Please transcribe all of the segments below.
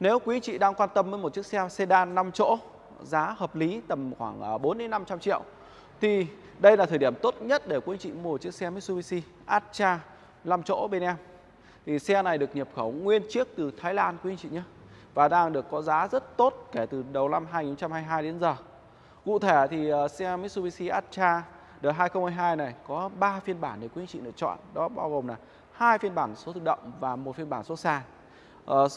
Nếu quý chị đang quan tâm với một chiếc xe sedan 5 chỗ giá hợp lý tầm khoảng à, 4 đến 500 triệu thì đây là thời điểm tốt nhất để quý chị mua một chiếc xe Mitsubishi Atra 5 chỗ bên em. Thì xe này được nhập khẩu nguyên chiếc từ Thái Lan quý anh chị nhé. Và đang được có giá rất tốt kể từ đầu năm 2022 đến giờ. Cụ thể thì à, xe Mitsubishi Atra đời 2022 này có 3 phiên bản để quý anh chị lựa chọn. Đó bao gồm là hai phiên bản số tự động và một phiên bản số sàn. Uh,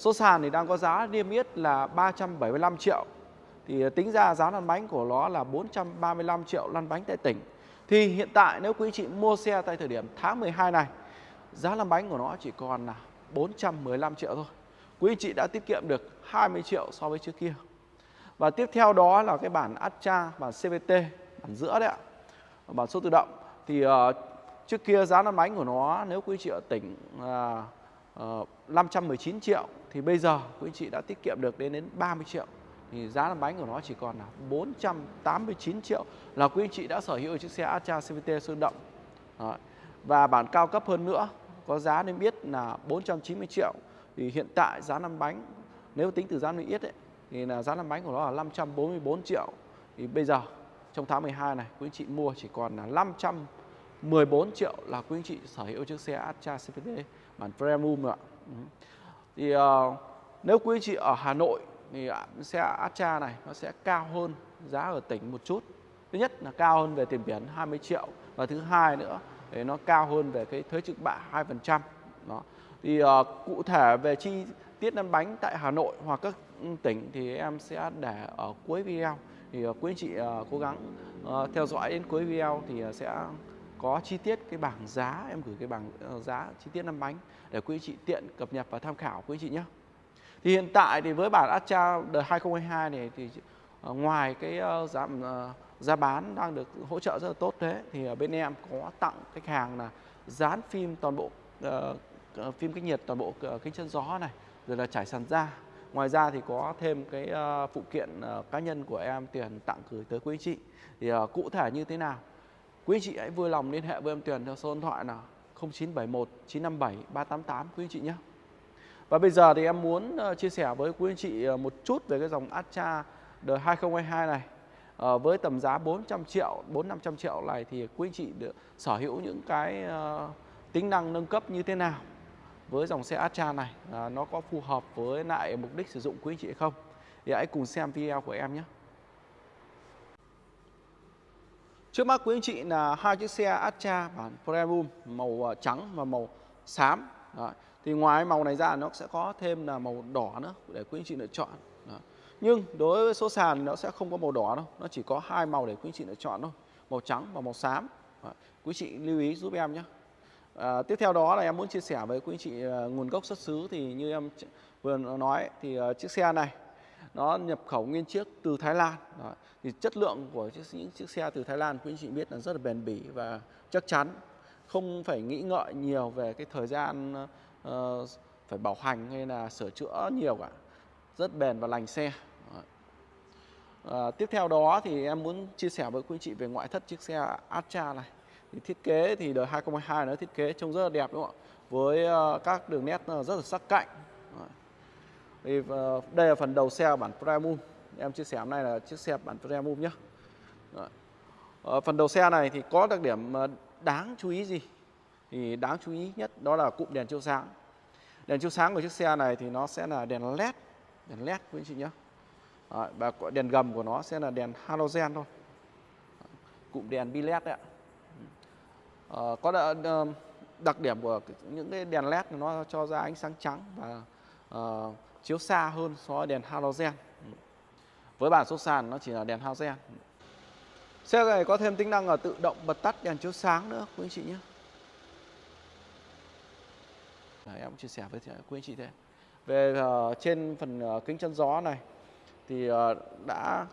số sàn thì đang có giá niêm yết là 375 triệu. Thì ờ, tính ra giá lăn bánh của nó là 435 triệu lăn bánh tại tỉnh. Thì hiện tại nếu quý chị mua xe tại thời điểm tháng 12 này giá lăn bánh của nó chỉ còn là 415 triệu thôi. Quý chị đã tiết kiệm được 20 triệu so với trước kia. Và tiếp theo đó là cái bản Astra, bản CVT, bản giữa đấy ạ. Bản số tự động thì uh, trước kia giá lăn bánh của nó nếu quý chị ở tỉnh uh, uh, 519 triệu thì bây giờ quý anh chị đã tiết kiệm được đến đến 30 triệu thì giá lăn bánh của nó chỉ còn là 489 triệu là quý anh chị đã sở hữu chiếc xe Astra CVT sơn động. Đó. Và bản cao cấp hơn nữa, có giá nên biết là 490 triệu thì hiện tại giá lăn bánh, nếu tính từ giá niêm yết ấy, thì là giá lăn bánh của nó là 544 triệu thì bây giờ, trong tháng 12 này quý anh chị mua chỉ còn là 514 triệu là quý anh chị sở hữu chiếc xe Astra CVT bản premium ạ thì uh, nếu quý chị ở Hà Nội thì xe Astra này nó sẽ cao hơn giá ở tỉnh một chút. Thứ nhất là cao hơn về tiền biển 20 triệu và thứ hai nữa thì nó cao hơn về cái thuế trực bạ 2% đó. Thì uh, cụ thể về chi tiết lăn bánh tại Hà Nội hoặc các ừ, tỉnh thì em sẽ để ở cuối video. Thì uh, quý anh chị uh, cố gắng uh, theo dõi đến cuối video thì uh, sẽ có chi tiết cái bảng giá em gửi cái bảng ờ, giá chi tiết năm bánh để quý chị tiện cập nhật và tham khảo quý chị nhé. Thì hiện tại thì với bản Astra đời 2022 này thì ờ, ngoài cái giảm giá giá bán đang được hỗ trợ rất là tốt thế thì ở bên em có tặng khách hàng là dán phim toàn bộ uh, phim cách nhiệt toàn bộ uh, kính chân gió này rồi là trải sàn da. Ngoài ra thì có thêm cái uh, phụ kiện uh, cá nhân của em tiền tặng gửi tới quý anh chị. Thì uh, cụ thể như thế nào? Quý anh chị hãy vui lòng liên hệ với em Tuyền theo số điện thoại là 0971 957 388 quý anh chị nhé. Và bây giờ thì em muốn ờ, chia sẻ với quý anh chị ờ, một chút về cái dòng Astra đời 2022 này. À, với tầm giá 400 triệu 4 500 triệu này thì quý anh chị được sở hữu những cái uh, tính năng nâng cấp như thế nào với dòng xe Astra này? À, nó có phù hợp với lại mục đích sử dụng quý anh chị hay không? Thì hãy cùng xem video của em nhé. Trước mắt quý anh chị là hai chiếc xe Astra bản Premium màu ờ, trắng và màu xám Đó. thì ngoài màu này ra nó sẽ có thêm là màu đỏ nữa để quý anh chị lựa chọn Đó. Nhưng đối với số sàn thì nó sẽ không có màu đỏ đâu Nó chỉ có hai màu để quý anh chị lựa chọn thôi Màu trắng và màu xám Quý chị lưu ý giúp em nhé à, Tiếp theo đó là em muốn chia sẻ với quý anh chị ờ, nguồn gốc xuất xứ Thì như em vừa nói thì uh, chiếc xe này nó nhập khẩu nguyên chiếc từ Thái Lan Đó. Thì chất lượng của chiếc, những chiếc xe từ Thái Lan quý anh chị biết là rất là bền bỉ và chắc chắn Không phải nghĩ ngợi nhiều về cái thời gian uh, phải bảo hành hay là sửa chữa nhiều cả Rất bền và lành xe À, tiếp theo đó thì em muốn chia sẻ với quý chị về ngoại thất chiếc xe Astra này. Thì thiết kế thì đời 2022 nó thiết kế trông rất là đẹp đúng không ạ? Với uh, các đường nét rất là sắc cạnh. Thì ờ, đây là phần đầu xe bản Premium. Em chia sẻ hôm nay là chiếc xe bản Premium nhé. Ờ, phần đầu xe này thì có đặc điểm ờ, đáng chú ý gì? Thì đáng chú ý nhất đó là cụm đèn chiếu sáng. Đèn chiếu sáng của chiếc xe này thì nó sẽ là đèn LED, đèn LED quý anh chị nhé. Và đèn gầm của nó sẽ là đèn halogen thôi cụm đèn bi led đấy ạ có đặc điểm của những cái đèn led nó cho ra ánh sáng trắng và uh, chiếu xa hơn so với đèn halogen. Với bản số sàn nó chỉ là đèn halogen. Xe này có thêm tính năng là tự động bật tắt đèn chiếu sáng nữa quý anh chị nhé. Đấy, em chia sẻ với quý anh chị thế. Về uh, trên phần uh, kính chân gió này thì uh, đã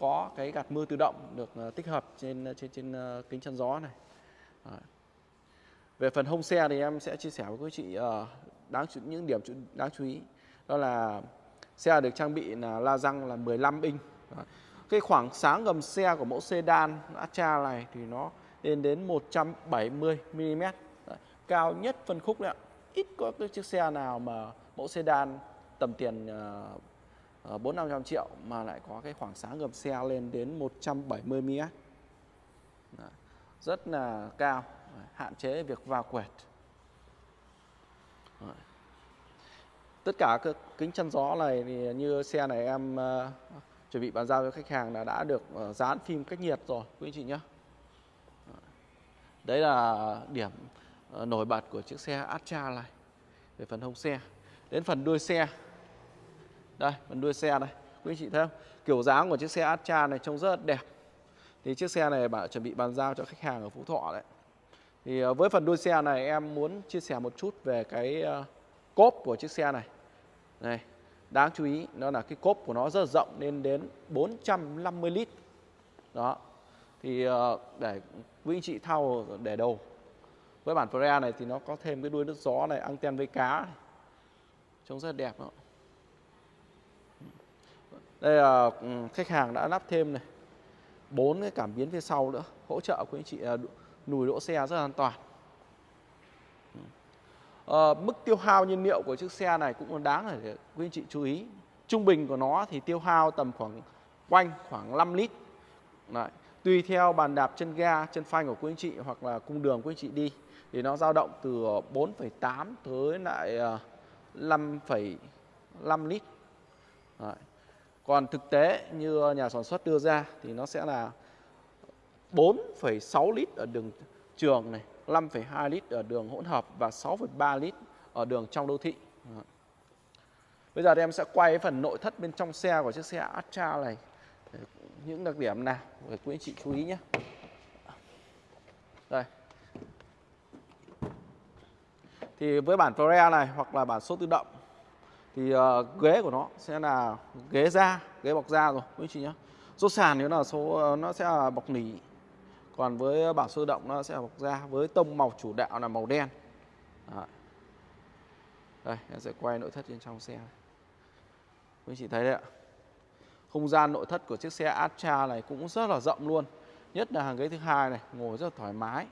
có cái gạt mưa tự động được tích hợp trên trên trên kính chắn gió này. Về phần hông xe thì em sẽ chia sẻ với quý chị đáng những điểm đáng chú ý đó là xe được trang bị là la răng là 15 inch. Cái khoảng sáng gầm xe của mẫu sedan Astra này thì nó lên đến 170 mm. Cao nhất phân khúc đấy ạ. Ít có cái chiếc xe nào mà mẫu sedan tầm tiền uh, 4 500 triệu mà lại có cái khoảng sáng gầm xe lên đến 170 mm. Rất là cao, hạn chế việc vào quẹt. Tất cả các kính chắn gió này thì như xe này em uh, chuẩn bị bàn giao cho khách hàng là đã được uh, dán phim cách nhiệt rồi quý anh chị nhé. Đấy là điểm uh, nổi bật của chiếc xe Astra này về phần hông xe. Đến phần đuôi xe. Đây, phần đuôi xe đây. Quý anh chị thấy không? Kiểu dáng của chiếc xe Astra này trông rất là đẹp. Thì chiếc xe này bạn chuẩn bị bàn giao cho khách hàng ở Phú Thọ đấy. Thì ờ, với phần đuôi xe này em muốn chia sẻ một chút về cái ờ, cốp của chiếc xe này. Này, đáng chú ý nó là cái cốp của nó rất rộng lên đến 450 lít. Đó. Thì ờ, để quý anh chị thao để đầu. Với bản Freya này thì nó có thêm cái đuôi nước gió này, anten với cá này. Trông rất là đẹp đó. Đây là ừ, khách hàng đã lắp thêm này. bốn cái cảm biến phía sau nữa, hỗ trợ quý anh chị ờ, lùi đỗ xe rất là an toàn. À, mức tiêu hao nhiên liệu của chiếc xe này cũng đáng để quý anh chị chú ý. Trung bình của nó thì tiêu hao tầm khoảng quanh khoảng 5 lít. Đấy. Tùy theo bàn đạp chân ga, chân phanh của quý anh chị hoặc là cung đường quý anh chị đi thì nó dao động từ 4,8 tới lại ờ, 5,5 lít. Đấy. Còn thực tế như nhà sản xuất đưa ra thì nó sẽ là 4,6 lít ở đường trường này 5,2 lít ở đường hỗn hợp và 6,3 lít ở đường trong đô thị. Bây giờ thì em sẽ quay phần nội thất bên trong xe của chiếc xe Astra này. Những đặc điểm nào để quý anh chị chú ý nhé. Đây. Thì với bản Freya này hoặc là bản số tự động thì uh, ghế của nó sẽ là ghế da, ghế bọc da rồi quý anh chị nhé. Số sàn nếu là số ờ, nó sẽ là bọc nỉ còn với ờ, bảng sơ động nó sẽ bọc da với tông màu chủ đạo là màu đen. Đấy. đây, em sẽ quay nội thất bên trong xe. Quý chị thấy đấy ạ. Không gian nội thất của chiếc xe Astra này cũng rất là rộng luôn. Nhất là hàng ghế thứ hai này, ngồi rất là thoải mái.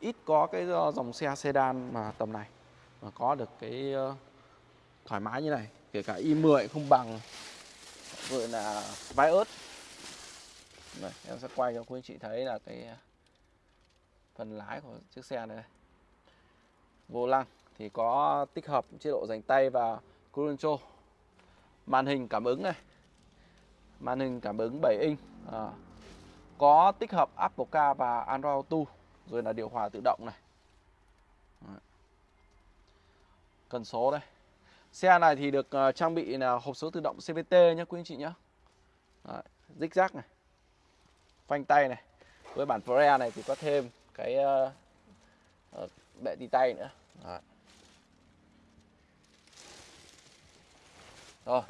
Ít có cái ờ, dòng xe sedan mà tầm này mà có được cái ờ, thoải mái như này. Kể cả i10 không bằng, gọi là vai ớt đây, em sẽ quay cho quý anh chị thấy là cái à, phần lái của chiếc xe này vô lăng thì có tích hợp chế độ dành tay và cruise control màn hình cảm ứng này. Màn hình cảm ứng 7 inch à, có tích hợp Apple Car và Android Auto rồi là điều hòa tự động này. Cần số đây. Xe này thì được à, trang bị là hộp số tự động CVT nhé quý anh chị nhé Đấy, dích rác này phanh tay này với bản Pre này thì có thêm cái uh, uh, bệ đi tay nữa Đấy. rồi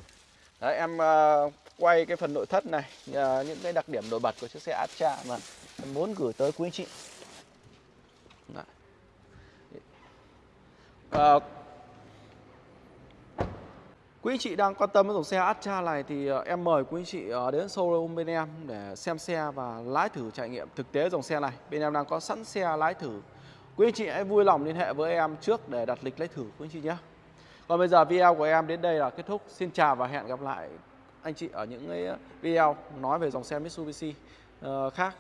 đấy em uh, quay cái phần nội thất này uh, những cái đặc điểm nổi bật của chiếc xe Astra mà em muốn gửi tới quý anh chị Đấy. Uh, Quý anh chị đang quan tâm đến dòng xe Astra này thì ờ, em mời quý anh chị ờ, đến showroom bên em để xem xe và lái thử trải nghiệm thực tế dòng xe này. Bên em đang có sẵn xe lái thử. Quý anh chị hãy vui lòng liên hệ với em trước để đặt lịch lái thử, quý anh chị nhé. Còn bây giờ video của em đến đây là kết thúc. Xin chào và hẹn gặp lại anh chị ở những video nói về dòng xe Mitsubishi ờ, khác.